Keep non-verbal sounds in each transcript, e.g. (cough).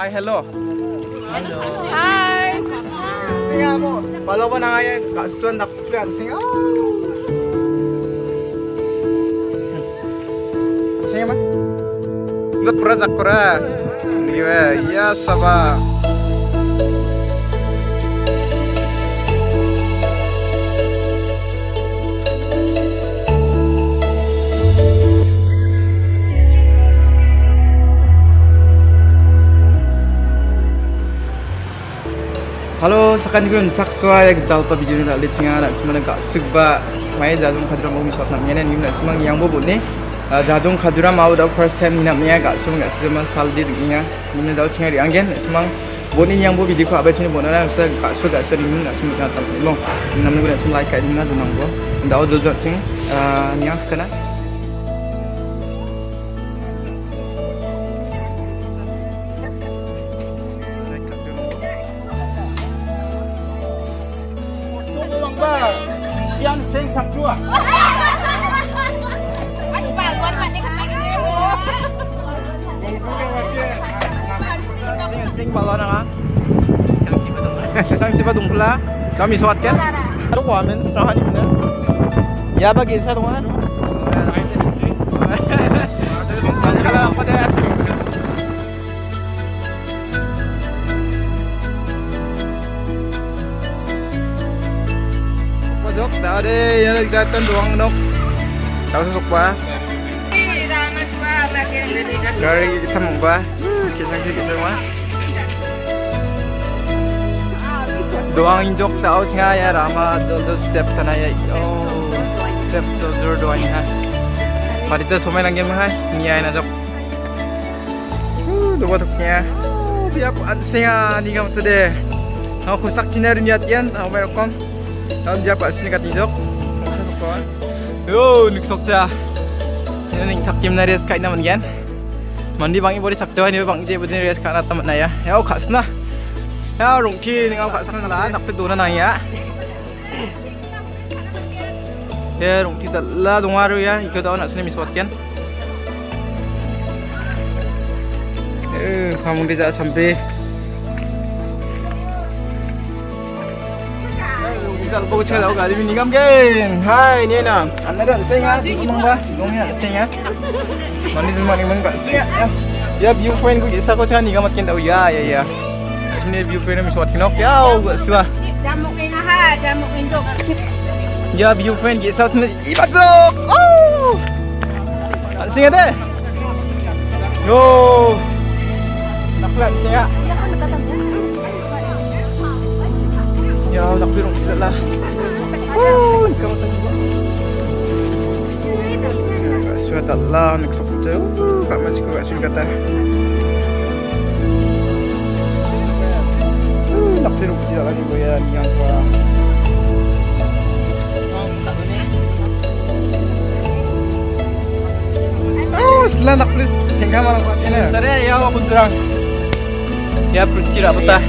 Hi, hello. Hello. Hi. Singa mo. Follow mo na nga yan. Kasuan na kuyan. Singa. Singa ma. Lut pura zakura. Niwe. Ya saba. Hello, sekarang ni kita nak suai ya kita tahu tapi jadi nak lihat tengah nak semalam nak subba. Mai dah dong kadura mau misal nak mienan ni nak semang yang bobo ni. Dah dong kadura mau dah first time ni nak mienan kat semua nak semua sal di dunia. Mienan dah tengah diangin semang Bunyi yang bobo video apa ni bunyi nak Saya kat sukba kat ni nak semalam nak tahu. Long. Nampak nak semua like kat sini nak dong bobo. Dah dong dong ting. Niang sekarang. Sing balon. Sang siapa dong pula? Kami? Aduh mana? Ya bagi saya dong yang datang doang nok. Tahu susuk ba? Dari kita mau ba? Kisah kisah mah. doang injok tao nga ya rama do step sana ya oh step dur doang ha marita somai lang game ha ni ay na jok do batok nya dia po an singa ni gam to de ako kusak chiner ni at yan ako meron kom tao dia pa sini kat injok skal n i k t o k t a s k i n a m n gan Mandi bang i b o d i sakto ni bang je b d i reska na t a m na ya Yo k a s na Ya rung i n g a k a s na la n a p dona na ya Ya rung chi la d u n g a r ya ikut a na s n i m i s w a kan Eh, a m u d i a sampai Bisa lupa cakap tahu kali ini kan? Hai, ni na. Anda dah saya ngah, ngomong bah, ngomong ya saya ngah. Mandi semua ni mengkat saya. Ya, view point ku isa ko cakap ni kamu makin tahu ya, ya, ya. Sini view point mi suat kinok ya, gak suah. Jamuk ini ha, induk. Ya view gitu saat ini ibagok. Oh. Ada. Yo. Naklan siya. Ya, nak berong kita lah. Woi, kamu tengok. Sudah tak lah, nak sok kita. Kak macam kau kasih kata. Nak berong kita lagi boleh ya, ni yang tua. Selain nak pelit, tengah malam pagi ni. Sebenarnya, ya, aku terang. Ya, berhenti lah betah.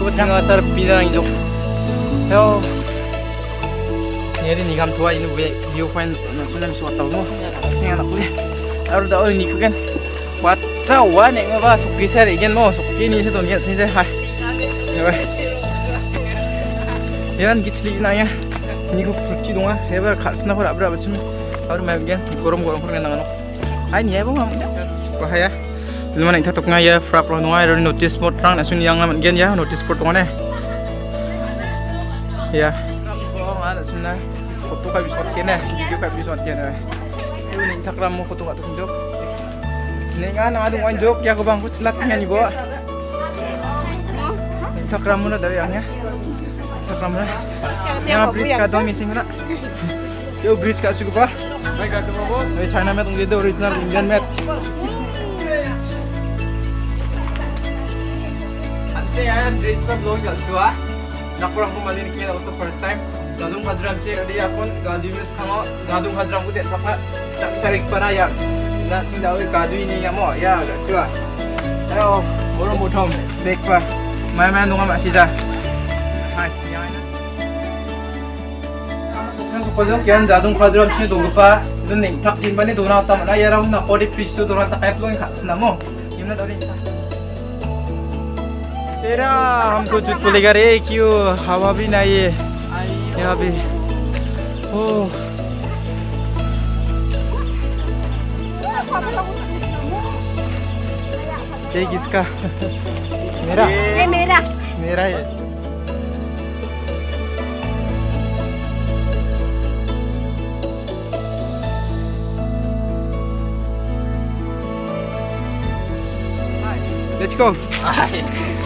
Kau tengah terpisah lagi. Yo. Ini ni kam tua ini view point nak pun suat tahu mo. Singa nak beli. Aru dah orang ni kan. Buat cawan yang apa suki saya igen mo suki ni saya tu niat sini hai. Yan gitli na ya. Ni ko pergi dong ah. Heba khasna ko abra bacum. Aru mai gen gorom gorom ko nang Hai ni ebo ngam. Bahaya. Lima nak tatuk ngaya frap lo ngai ro notice board rang nasun yang ngaman gen ya notice board tongane. Ya. Ko ngala sunna. Foto ka bisot kene, video ka bisot kene. Ini ni takram mo foto ka tunjuk. Ni nga na adung anjuk ya bang ko celat nya ni bo. Takram mo na dari. Takram na. Yang bridge ka dong missing na. Yo bridge ka sugu pa. Baik ka bo. Hey China met ungge original Indian met. Saya bridge ka vlog ka suwa. nakurang ko madin kaya ako sa first time gadong kadrag siya di akon gaduyos ka mo gadong kadrag ko di saka tarik para yan na sindawi gaduy niya mo ya gasua ayo boro mo tom bek pa may man nunga masida hai yan Kodong kian jadung kadram si dogpa dun ning tak jin bani dona tam na yaram na kodi pisu dona tak ayat lo ing khas namo imna dori तेरा हमको जूत बोलेगा रे क्यों? हवा भी नहीं है यहाँ पे। ओ। ये किसका? मेरा? ये मेरा। मेरा है Let's go.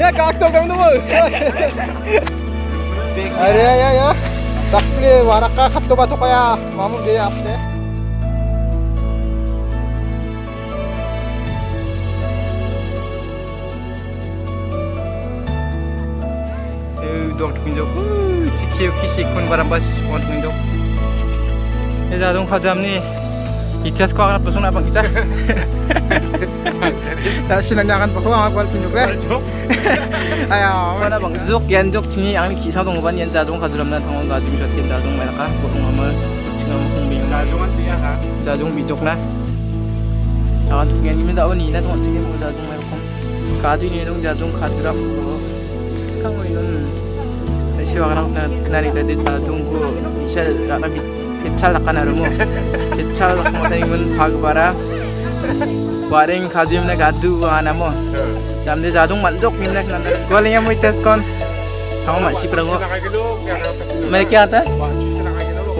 ya kalk tokam da bol. Are ya ya ya. Tak pile waraka khat ko ba to kaya mamun de apne. dom tunjo ku chikiu kishi kun barambas on tunjo. Eda dong khadamni Itias ko akan pasung abang kita. Sa sinanyakan pa ko ang akwal pinyo ba? Ayaw. Wala bang zuk yan zuk chini ang kisa dong ban yan jadong kadulam na tangon ba dumi shot yan jadong may naka kung amal chingam kung bing. Jadong ang ya ka. Jadong bitok na. Akan tuk yan imin daon ina tong tingin mo jadong may kong. Kadu ni dong jadong kadulam. Kang mo yun. Siwa ka nang kanari dadit jadong ko isa rata bitok. Ka bi kecal ka na rumo kecal ka mo tayo mun pagbara waring khadim na gadu ana mo Jamde jadung manjok minnak nanda. Golnya mau tes kon. Kamu masih perango. Mereka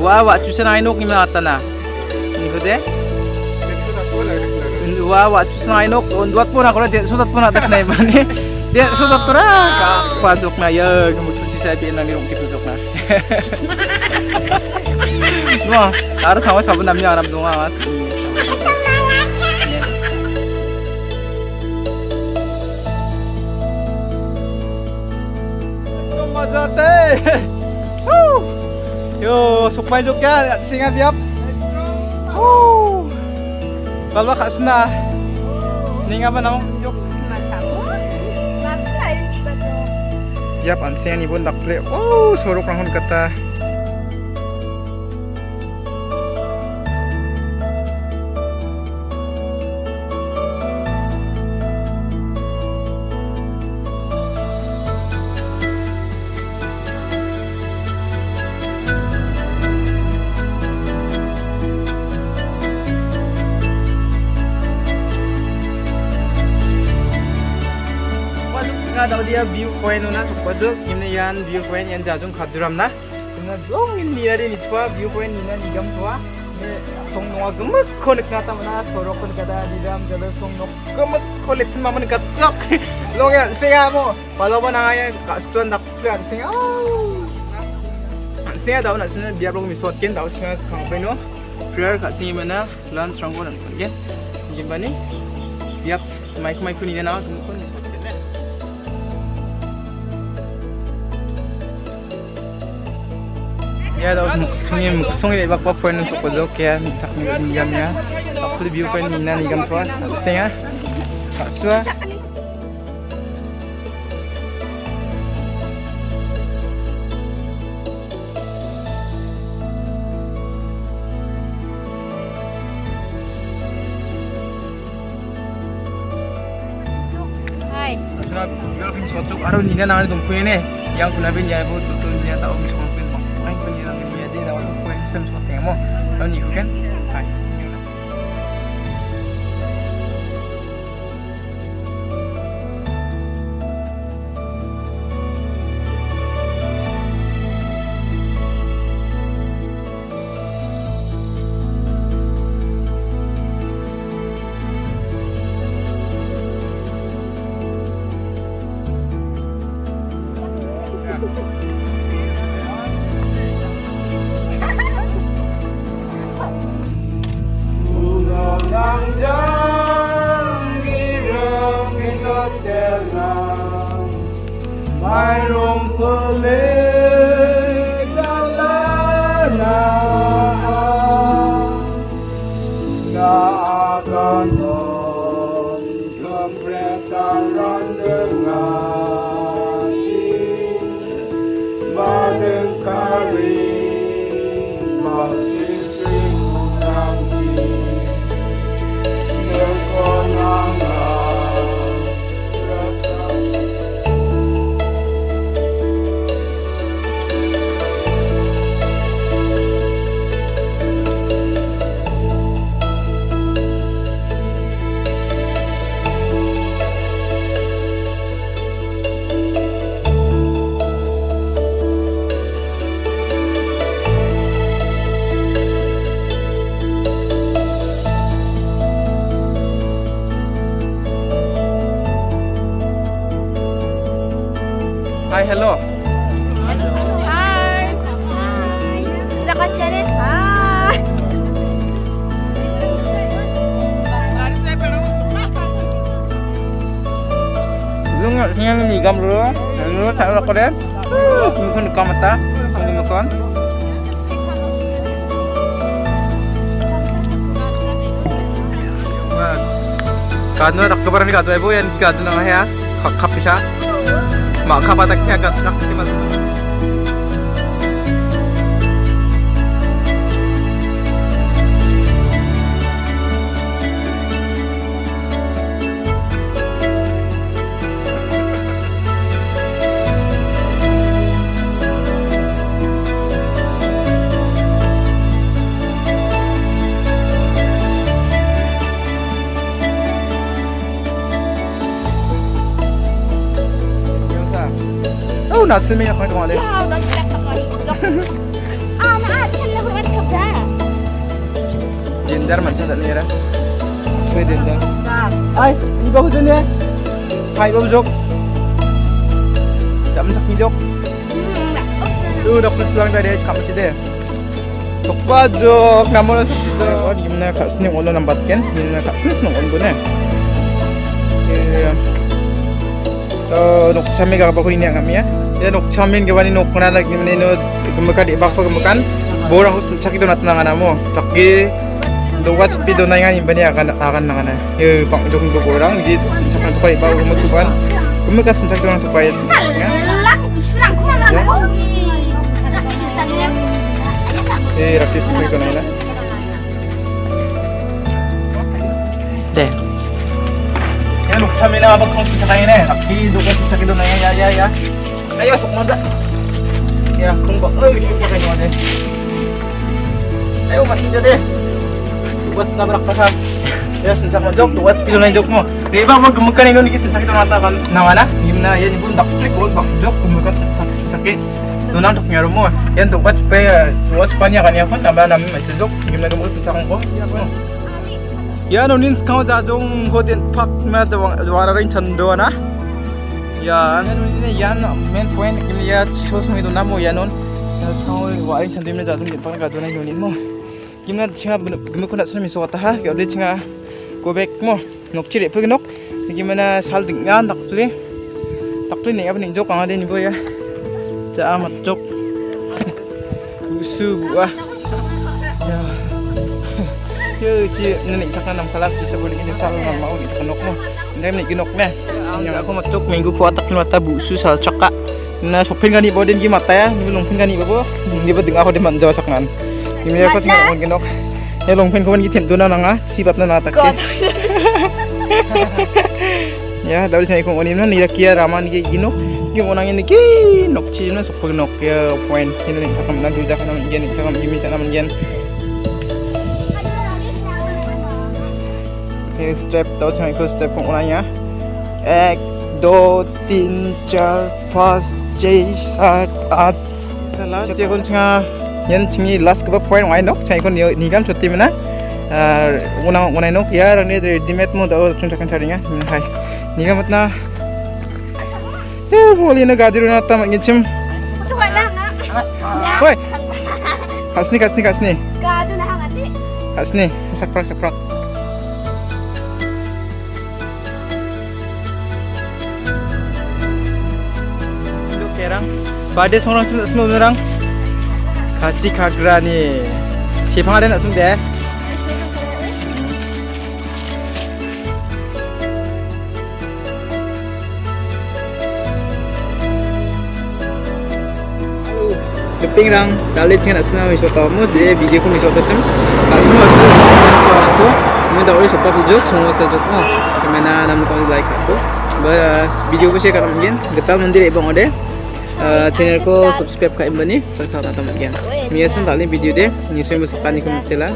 wah wah cuci na inok ni mata na. Ini kode. Na inok. Onduat pun aku dia sudah pun ada kena mana. Dia sudah pura. Kak pajok na ya. Kamu cuci saya biar nanti ongkir pajok na. 좋아 알아서 하고 잡은 남녀 알아 동안 왔습니다 Mazate. Yo, sok main jok ya, singa biap. Woo. Kalau kak sena. Ninga apa namanya jok? Yap, ansinga ni bun dakple. Oh, sorok ranghon kata. Nga daw dia view point na to padu kimne yan view point yan jajung khaduram na kimna dong in ni ri mitwa view point ni na nigam twa ne song no gemek khonik na ta mana sorok kon kada diram jalo song no gemek kholit ma man gatak long ya singa mo palo ba na ya kasuan dak plan singa singa daw na singa biar long mi sot ken daw singa skang pe no prayer ka singa mana lunch rong kon ken gimana biar mic mic ni na na kon Ya daw sungi sungi ibak pa point sa kudo kaya tak ni nigam niya. Ako view point ni na nigam pa. Senga. Kaswa. Hai. Asuna biar kami sotok aro nina nangani tumpuin ne. Yang kuna bin ya bu tutun niya tao mi punya namanya dia dapat poin sistem seperti yang mau dan you can Lord, tell now, my room. Hai. Hello. Hai. Kasih deh. Hai. Lu nggak tinggal ni gam dulu. Lu tak ada kau deh. Mungkin dekam mata. Mungkin makan. Kado nak kabar ni kado ibu yang kado nang ya. Kap kap まあ、カバだけが使ってます。नाश्ते में अपना कमा ले दिनदार मानसा जाने यार मैं दिनदार आई इनको कुछ नहीं hai bông dục chậm thật đi dục đưa đọc lịch lang đây đây cảm ơn chị đây tục ba dục nằm ở sắp chị đây ở điểm này khá sinh nhung ôn nằm bật kén nhìn khá sinh nhung ôn bún này ờ đọc chăm mấy gặp bác huy nè ngắm nhé ya. Ya nok chamin ke bani nok kana lagi mana no kemukan di bak kemukan. Borang hus caki do natna ngana mo. Taki do watch speed do nai ngani bani akan akan ngana. Ye pang jong do borang di cakna to kai ba rumah tuan. Kemukan sen caki do to kai sen. Salah, serang kau mana? Ya. Eh, rakis sen caki do nai na. Deh. Ya nuk chami na ba kong kita kain eh. Aki do ka sen caki do nai ya ya ya. Ayo sok moda. Ya, ay kita kain mo deh. Ayo mas deh. Buat tabrak pa Ya, sen caki jok, buat pilo na jok mo. Mo gumukan ini ni sen caki do nata kan. Nawala, gimna ya ni bun dak klik jok gumukan sen caki caki. Doon tok nyaro mo. Yan to watch pa watch pa niya kanya ko naba namin may sujok. Gimna gumukan sen caki ko. Ya no nins kau godin pak dawang dwara rin chando na. Ya ano ni yan main point kimi ya chosung itu namo ya non. Kau warin chando ni jajong din pang kadona yonin mo. Gimna chinga gimna kuna sana miso kata ha. Dia chinga go back mo. Nok nok. Gimana sal dengan tak pli. Tak pli ni apa ni jok ang ada ni boy ya. Ja amat jok. Gua. Ya. Kalah bisa boleh ini sal mau gitu mo. Ini yang aku matuk minggu kuatak mata busu sal caka nah shopping gani boden gi mata ya ni longpin gani babo ni bedeng aku deman jawa saknan ini me aku sing ngon genok ya longpin kawan gi tentuna nanga sibat na natak (laughs) ya dari sini aku onim nih ni rakia ya raman gi gino. Gi onang ini nih nok ci na sopin nok ya ini ni sakam na juja kana menjen sakam gi menjen menjen step tahu sing aku step kau onanya एक दो तीन चार पाँच छः सात आठ। लास्ट से कौन छा लास्ट कब पॉइंट वाई नोक छाई निगम छुट्टी में ना उना नोक यार रेडीमेड मोड और चुन चकन छाड़ेंगे हाय निगम इतना ये बोली ना गाड़ी रोना तम इंचिम Woi, kasni kasni kasni. कसनी sakprak sakprak. pada seorang cuma semua orang kasih kagra ni siapa ada nak sumber 쇼핑랑 날래층에 나스나오 있었다면 제 비디오 있었다쯤 가슴을 쓰고 मुझे और सब जो समोस जो तो मैंने नाम को लाइक कर दो बस वीडियो को शेयर कर लेंगे गता मंदिर एवं और channel ko subscribe ka imbani Sa sa ta mungkin Miyasan tali video de Niswe masakan ni kumutila